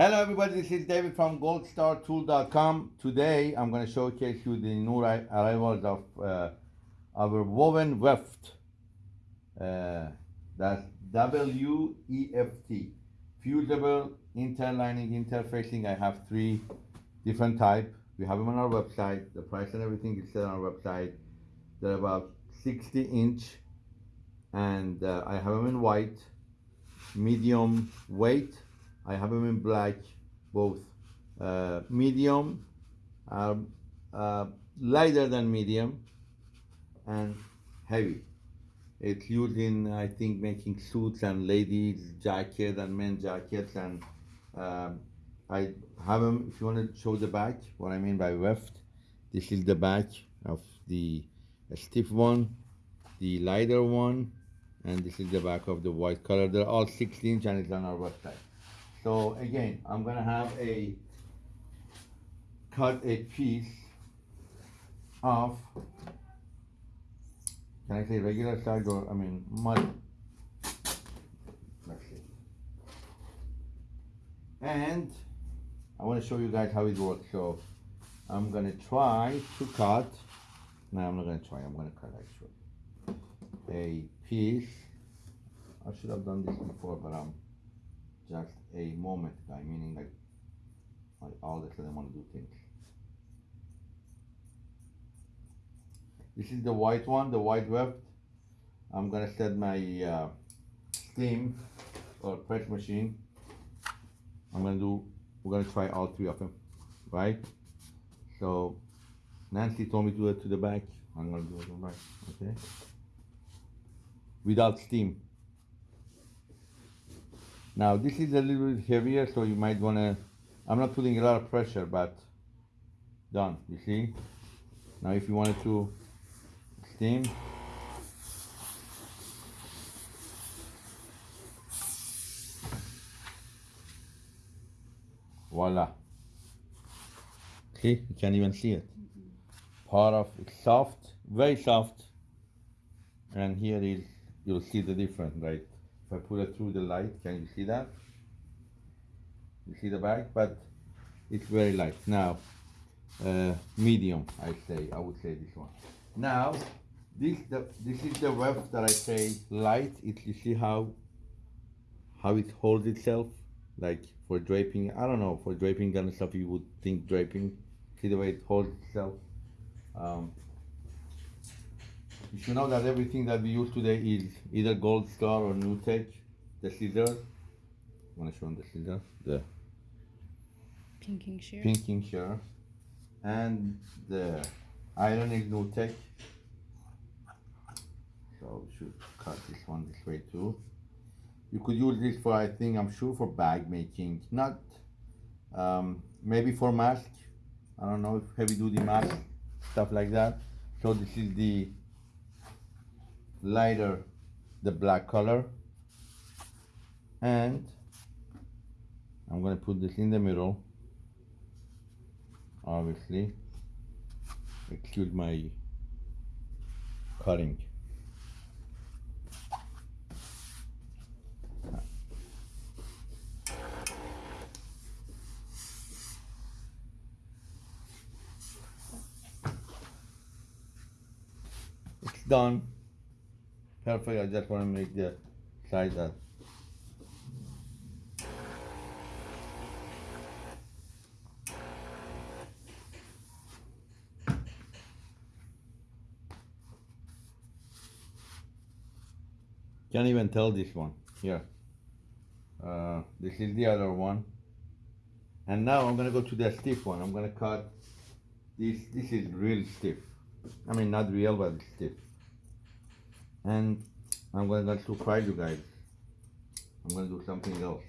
Hello everybody, this is David from goldstartool.com. Today I'm going to showcase you the new arrivals of uh, our woven weft. Uh, that's W-E-F-T. Fusible interlining interfacing. I have three different type. We have them on our website. The price and everything is set on our website. They're about 60 inch and uh, I have them in white, medium weight. I have them in black, both uh, medium, uh, uh, lighter than medium, and heavy. It's used in, I think, making suits and ladies' jackets and men's jackets. And um, I have them, if you want to show the back, what I mean by weft, this is the back of the stiff one, the lighter one, and this is the back of the white color. They're all 16 inch and it's on our website. So again, I'm gonna have a cut a piece of can I say regular size or I mean mud? Let's see. And I want to show you guys how it works. So I'm gonna try to cut. No, I'm not gonna try. I'm gonna cut actually a piece. I should have done this before, but I'm just a moment guy, meaning like, all the time I want to do things. This is the white one, the white weft. I'm gonna set my uh, steam or press machine. I'm gonna do, we're gonna try all three of them, right? So Nancy told me to do it to the back. I'm gonna do it to the back, okay? Without steam. Now this is a little bit heavier, so you might wanna, I'm not putting a lot of pressure, but done, you see? Now if you wanted to steam, voila. See, you can't even see it. Part of it's soft, very soft, and here is, you'll see the difference, right? If I put it through the light, can you see that? You see the back, but it's very light. Now, uh, medium, I say, I would say this one. Now, this the this is the weft that I say light. It you see how how it holds itself, like for draping. I don't know for draping kind of stuff. You would think draping. See the way it holds itself. Um, you should know that everything that we use today is either Gold Star or new tech, The scissors. Want to show them the scissors? The Pinking shear. pinking shear. And the iron is new tech. So we should cut this one this way too. You could use this for, I think, I'm sure for bag making, not um, maybe for mask. I don't know if heavy duty mask, stuff like that. So this is the lighter, the black color. And I'm gonna put this in the middle. Obviously, excuse my cutting. It's done. Perfect. I just want to make the size that. Can't even tell this one. Here. Uh, this is the other one. And now I'm gonna go to the stiff one. I'm gonna cut this. This is real stiff. I mean, not real, but stiff. And I'm gonna surprise you guys. I'm gonna do something else.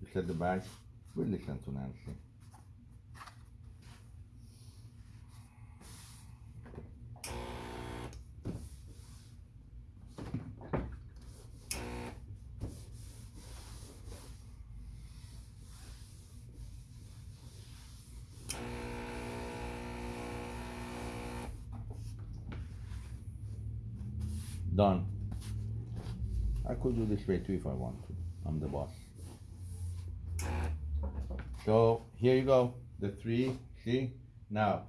You said the back. We'll listen to Nancy. Done. I could do this way too if I want to. I'm the boss. So here you go, the three. See now,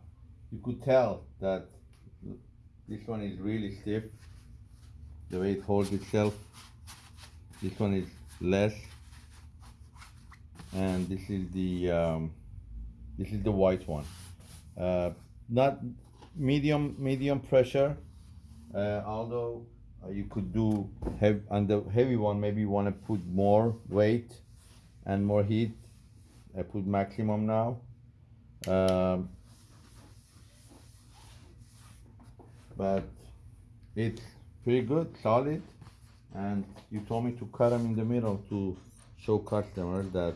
you could tell that this one is really stiff. The way it holds itself. This one is less, and this is the um, this is the white one. Uh, not medium medium pressure. Uh, although uh, you could do heavy on the heavy one, maybe you want to put more weight and more heat. I put maximum now. Um, but it's pretty good, solid, and you told me to cut them in the middle to show customers that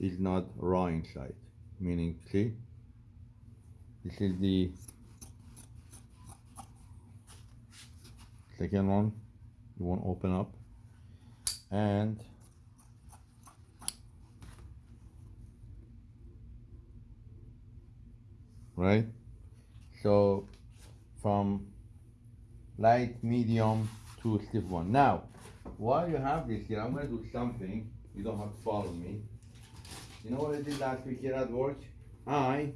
it's not raw inside. Meaning, see, this is the second one. You won't open up, and right? So from light, medium to stiff one. Now, while you have this here, I'm gonna do something. You don't have to follow me. You know what I did last week here at work? I,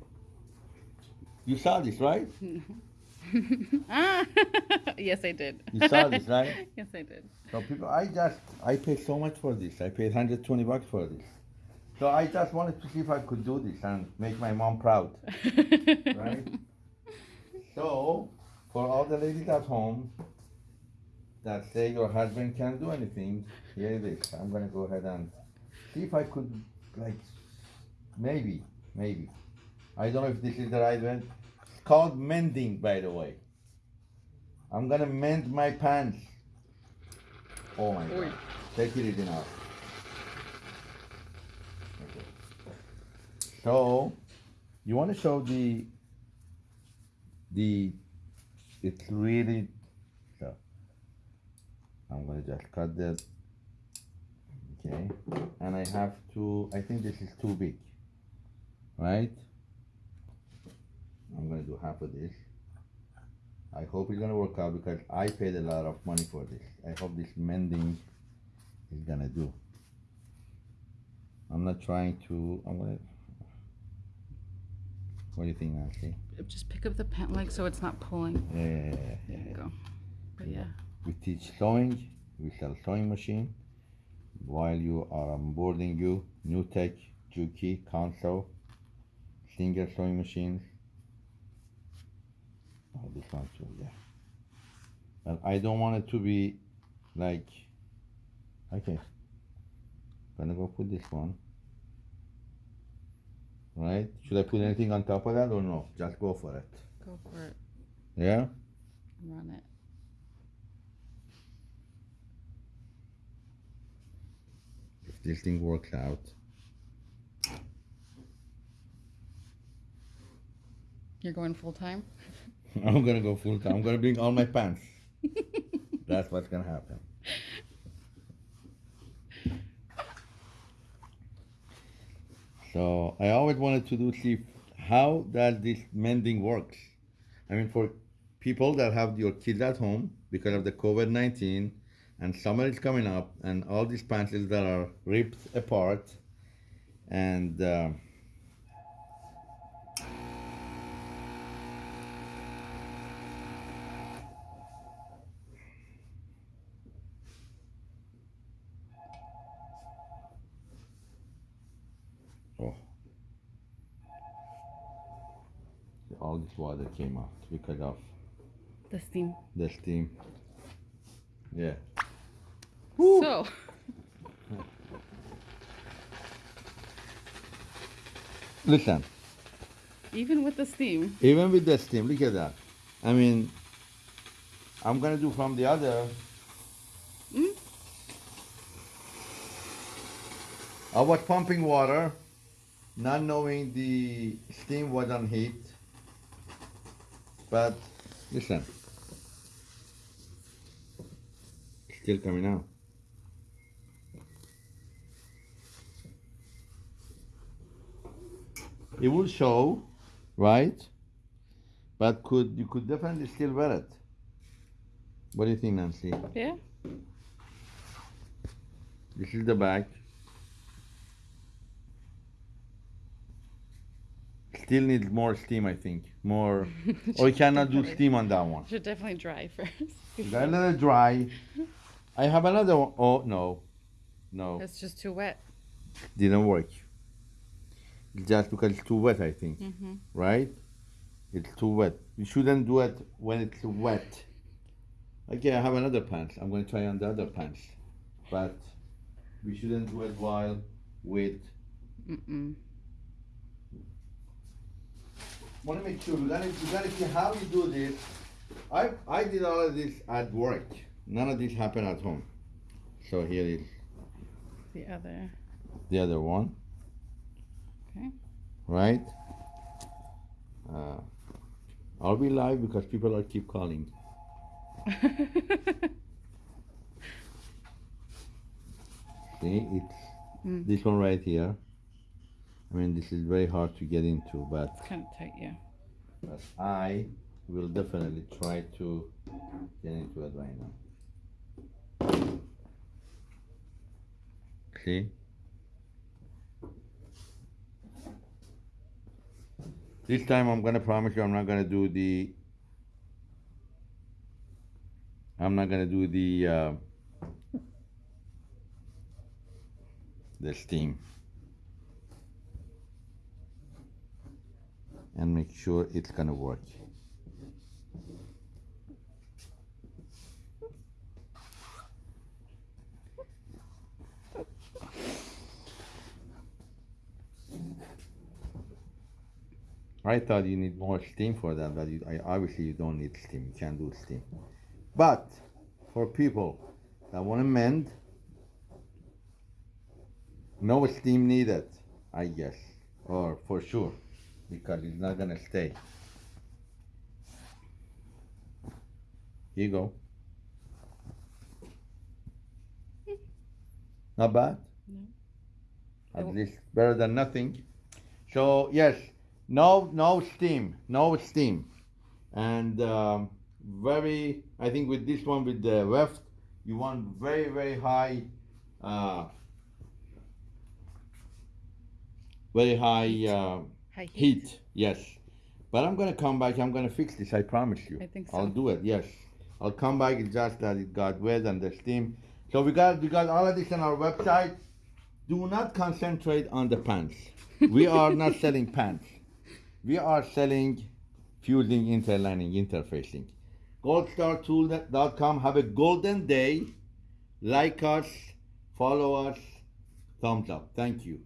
you saw this, right? ah, yes, I did. You saw this, right? yes, I did. So people, I just, I paid so much for this. I paid 120 bucks for this. So I just wanted to see if I could do this and make my mom proud. Right? So, for all the ladies at home that say your husband can't do anything, here it is. I'm gonna go ahead and see if I could, like, maybe, maybe. I don't know if this is the right one. Called mending, by the way. I'm gonna mend my pants. Oh my god. Take it easy now. Okay. So, you wanna show the the it's really so I'm gonna just cut that okay and I have to I think this is too big right I'm gonna do half of this I hope it's gonna work out because I paid a lot of money for this I hope this mending is gonna do I'm not trying to I'm gonna what do you think Nancy? Just pick up the pen leg so it's not pulling. Yeah, yeah, yeah, yeah, There you go. But yeah. We teach sewing. We sell sewing machine. While you are onboarding you, New Tech, Juki, Consew, Singer sewing machines. Oh, this one too, yeah. But I don't want it to be like, okay. Gonna go put this one. Right? Should I put anything on top of that or no? Just go for it. Go for it. Yeah? Run it. If this thing works out. You're going full time? I'm gonna go full time. I'm gonna bring all my pants. That's what's gonna happen. So I always wanted to do see how does this mending works. I mean, for people that have your kids at home because of the COVID nineteen, and summer is coming up, and all these pants that are ripped apart, and. Uh, All this water came out because of The steam. the steam. Yeah. So, Listen, even with the steam, even with the steam, look at that. I mean, I'm gonna do from the other. Mm. I was pumping water, not knowing the steam was on heat. But listen, still coming out. It will show, right? But could you could definitely still wear it. What do you think, Nancy? yeah. This is the back. Still needs more steam, I think. More. or you cannot do steam on that one. Should definitely dry first. Let it dry. I have another one. Oh no, no, It's just too wet. didn't work. Just because it's too wet, I think. Mm-hmm. Right? It's too wet. You shouldn't do it when it's wet. Okay, I have another pants. I'm gonna try on the other pants, but we shouldn't do it while with. Mm-mm. Want to make sure we gotta we gotta see how you do this. I I did all of this at work. None of this happened at home. So here is The other. the other one. Okay. Right? Uh, are we live? Because people are keep calling. See, it's Mm. this one right here. I mean, this is very hard to get into, but, of tight, yeah. but I will definitely try to get into it right now. See? This time I'm gonna promise you I'm not gonna do the I'm not gonna do the uh, the steam and make sure it's gonna work. I thought you need more steam for that, but you, I, obviously you don't need steam. You can't do steam. But for people that want to mend, no steam needed, I guess, or for sure, because it's not gonna stay. Here you go. Not bad. No. At least better than nothing. So yes, no no steam, no steam, and um, very. I think with this one with the left, you want very very high, uh, very high uh, High heat. heat. Yes, but I'm gonna come back. I'm gonna fix this. I promise you. I think so. I'll do it. Yes, I'll come back. It's just that it got wet and the steam. So we got we got all of this on our website. Do not concentrate on the pants. We are not selling pants. We are selling fusing interlining interfacing. goldstartool.com. Have a golden day. Like us, follow us, thumbs up. Thank you.